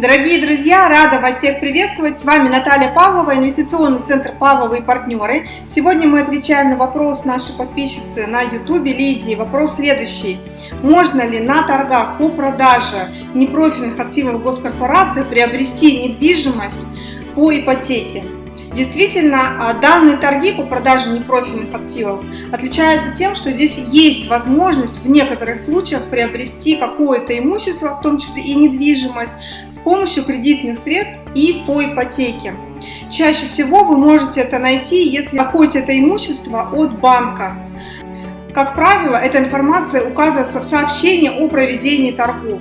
Дорогие друзья, рада вас всех приветствовать. С вами Наталья Павлова, инвестиционный центр Павлова и партнеры. Сегодня мы отвечаем на вопрос нашей подписчицы на YouTube Лидии. Вопрос следующий. Можно ли на торгах по продаже непрофильных активов госкорпорации приобрести недвижимость по ипотеке? Действительно, а, данные торги по продаже непрофильных активов отличаются тем, что здесь есть возможность в некоторых случаях приобрести какое-то имущество, в том числе и недвижимость, с помощью кредитных средств и по ипотеке. Чаще всего вы можете это найти, если находите это имущество от банка. Как правило, эта информация указывается в сообщении о проведении торгов.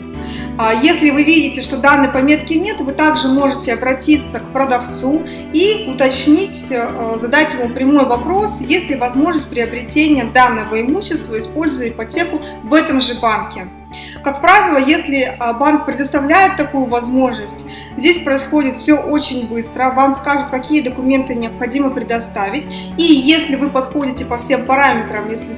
А если вы видите, что данной пометки нет, вы также можете обратиться к продавцу и уточнить, э, задать ему прямой вопрос, есть ли возможность приобретения данного имущества, используя ипотеку в этом же банке. Как правило, если а, банк предоставляет такую возможность, здесь происходит все очень быстро, вам скажут, какие документы необходимо предоставить, и если вы подходите по всем параметрам, если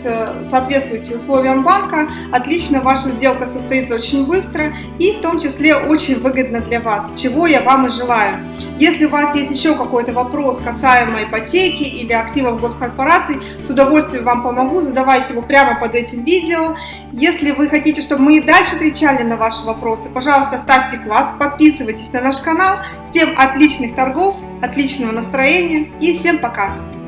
соответствуете условиям банка, отлично, ваша сделка состоится очень быстро и в том числе очень выгодно для вас, чего я вам и желаю. Если у вас есть еще какой-то вопрос касаемо ипотеки или активов госкорпораций, с удовольствием вам помогу, задавайте его прямо под этим видео. Если вы хотите, чтобы мы и дальше отвечали на ваши вопросы, пожалуйста, ставьте класс, подписывайтесь на наш канал. Всем отличных торгов, отличного настроения и всем пока!